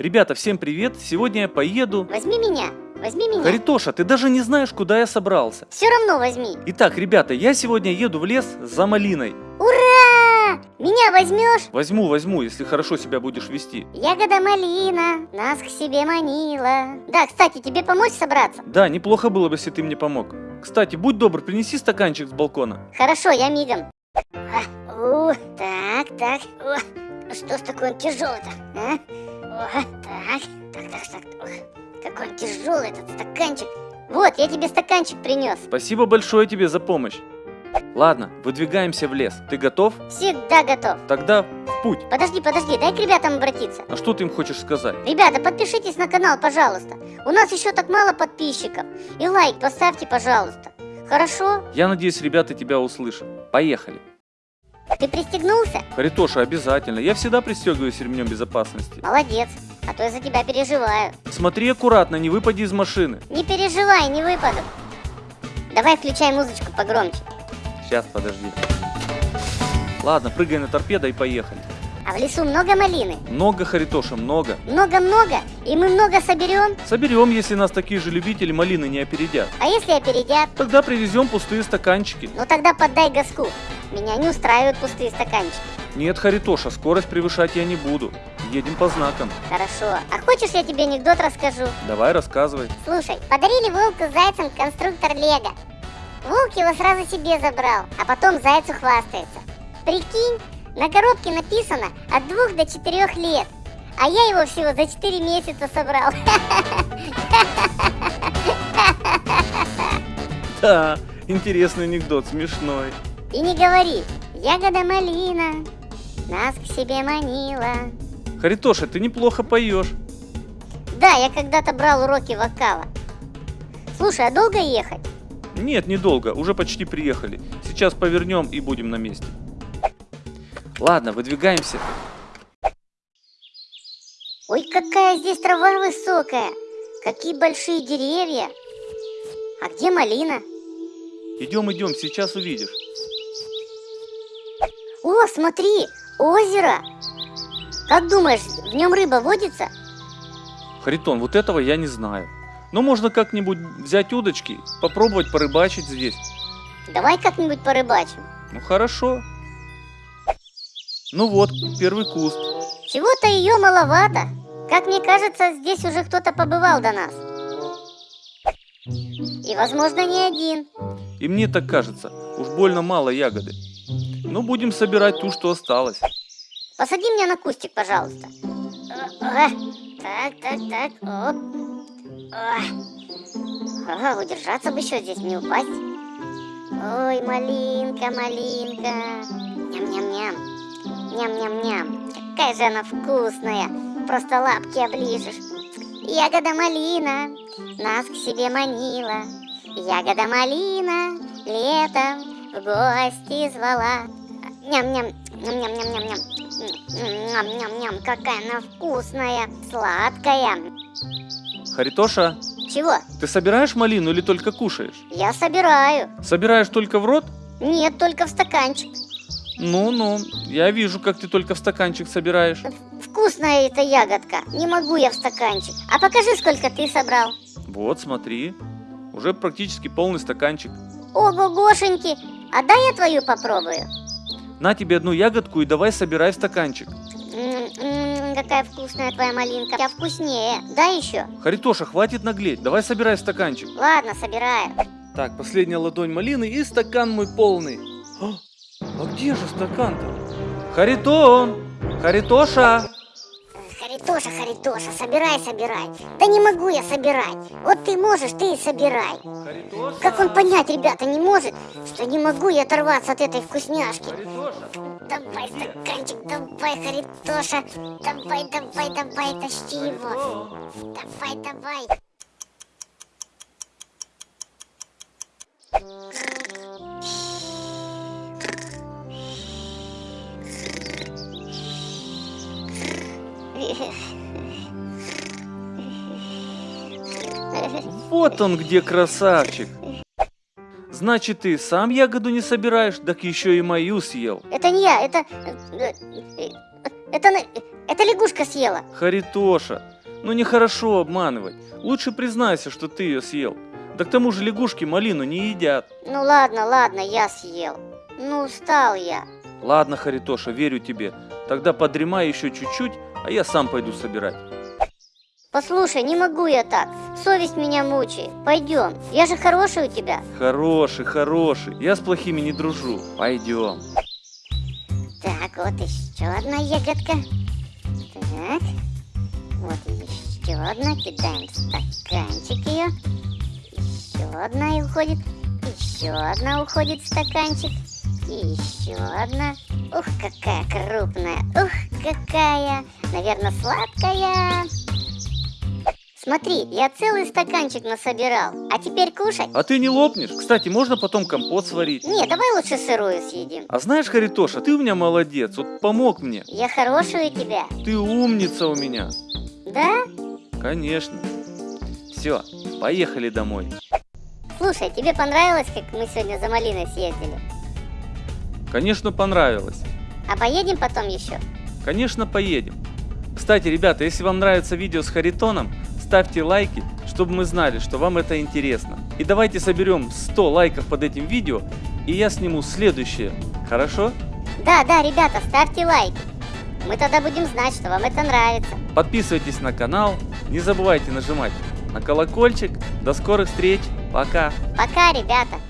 Ребята, всем привет! Сегодня я поеду... Возьми меня, возьми меня. Харитоша, ты даже не знаешь, куда я собрался. Все равно возьми. Итак, ребята, я сегодня еду в лес за малиной. Ура! Меня возьмешь? Возьму, возьму, если хорошо себя будешь вести. Ягода малина нас к себе манила. Да, кстати, тебе помочь собраться? Да, неплохо было бы, если ты мне помог. Кстати, будь добр, принеси стаканчик с балкона. Хорошо, я мигом. А, у, так, так. О, что ж такой он тяжелый-то, а? Так, так, так, так. Ох, какой он тяжелый этот стаканчик. Вот, я тебе стаканчик принес. Спасибо большое тебе за помощь. Ладно, выдвигаемся в лес. Ты готов? Всегда готов. Тогда в путь. Подожди, подожди, дай к ребятам обратиться. А что ты им хочешь сказать? Ребята, подпишитесь на канал, пожалуйста. У нас еще так мало подписчиков. И лайк поставьте, пожалуйста. Хорошо? Я надеюсь, ребята тебя услышат. Поехали. Ты пристегнулся? Харитоша, обязательно. Я всегда пристегиваюсь ремнем безопасности. Молодец. А то я за тебя переживаю. Смотри аккуратно, не выпади из машины. Не переживай, не выпаду. Давай включай музычку погромче. Сейчас, подожди. Ладно, прыгай на торпедо и поехали. А в лесу много малины? Много, Харитоша, много. Много-много? И мы много соберем? Соберем, если нас такие же любители малины не опередят. А если опередят? Тогда привезем пустые стаканчики. Ну тогда поддай газку. Меня не устраивают пустые стаканчики. Нет, Харитоша, скорость превышать я не буду. Едем по знакам. Хорошо. А хочешь я тебе анекдот расскажу? Давай, рассказывай. Слушай, подарили волку с зайцем конструктор Лего. Волк его сразу себе забрал, а потом зайцу хвастается. Прикинь, на коробке написано от двух до четырех лет. А я его всего за 4 месяца собрал. Да, интересный анекдот, смешной. И не говори, ягода малина нас к себе манила. Харитоша, ты неплохо поешь. Да, я когда-то брал уроки вокала. Слушай, а долго ехать? Нет, недолго, уже почти приехали. Сейчас повернем и будем на месте. Ладно, выдвигаемся. Ой, какая здесь трава высокая. Какие большие деревья. А где малина? Идем, идем, сейчас увидишь. О, смотри, озеро. Как думаешь, в нем рыба водится? Харитон, вот этого я не знаю. Но можно как-нибудь взять удочки, попробовать порыбачить здесь. Давай как-нибудь порыбачим. Ну хорошо. Ну вот, первый куст. Чего-то ее маловато. Как мне кажется, здесь уже кто-то побывал до нас. И, возможно, не один. И мне так кажется, уж больно мало ягоды. Ну, будем собирать ту, что осталось. Посади меня на кустик, пожалуйста. О, Так, так, так. Оп. О. Ага, удержаться бы еще здесь, не упасть. Ой, малинка, малинка. Ням-ням-ням. Ням-ням-ням. Какая же она вкусная. Просто лапки оближешь. Ягода малина нас к себе манила. Ягода малина летом в гости звала. Ням-ням, ням-ням-ням-ням. Ням-ням-ням, какая она вкусная, сладкая. Харитоша, Чего? ты собираешь малину или только кушаешь? Я собираю. Собираешь только в рот? Нет, только в стаканчик. Ну-ну, я вижу, как ты только в стаканчик собираешь. Вкусная эта ягодка. Не могу я в стаканчик. А покажи, сколько ты собрал. Вот, смотри. Уже практически полный стаканчик. Ого-гошеньки. А дай я твою попробую. На тебе одну ягодку и давай собирай в стаканчик. М-м, какая вкусная твоя малинка. Я вкуснее. Дай еще. Харитоша, хватит наглеть, давай собирай в стаканчик. Ладно, собираю. Так, последняя ладонь малины и стакан мой полный. А, а где же стакан-то? Харитон! Харитоша! Харитоша, Харитоша, собирай, собирай. Да не могу я собирать. Вот ты можешь, ты и собирай. Харитоша! Как он понять, ребята, не может, что не могу я оторваться от этой вкусняшки. Харитоша! Давай стаканчик, давай, Харитоша. Давай, давай, давай, тащи его. Давай, давай. Вот он где красавчик. Значит, ты сам ягоду не собираешь, так еще и мою съел. Это не я, это... э, э, Это, на- это лягушка съела. Харитоша, ну нехорошо обманывать. Лучше признайся, что ты ее съел. Да к тому же лягушки малину не едят. Ну ладно, ладно, я съел. Ну, устал я. Ладно, Харитоша, верю тебе. Тогда подремай еще чуть-чуть, а я сам пойду собирать. Послушай, не могу я так. Совесть меня мучает. Пойдем. Я же хороший у тебя. Хороший, хороший. Я с плохими не дружу. Пойдем. Так, вот еще одна ягодка. Так. Вот еще одна. Кидаем в стаканчик ее. Еще одна и уходит. Еще одна уходит в стаканчик. И еще одна. Ух, какая крупная. Ух, какая. Наверное, сладкая. Смотри, я целый стаканчик насобирал. А теперь кушать? А ты не лопнешь? Кстати, можно потом компот сварить. Не, давай лучше сырую съедим. А знаешь, Харитоша, ты у меня молодец, вот помог мне. Я хороший у тебя. Ты умница у меня. Да? Конечно. Все, поехали домой. Слушай, тебе понравилось, как мы сегодня за малиной съездили? Конечно, понравилось. А поедем потом еще? Конечно, поедем. Кстати, ребята, если вам нравится видео с Харитоном, ставьте лайки, чтобы мы знали, что вам это интересно. И давайте соберем 100 лайков под этим видео, и я сниму следующее. Хорошо? Да, да, ребята, ставьте лайки. Мы тогда будем знать, что вам это нравится. Подписывайтесь на канал, не забывайте нажимать на колокольчик. До скорых встреч, пока! Пока, ребята.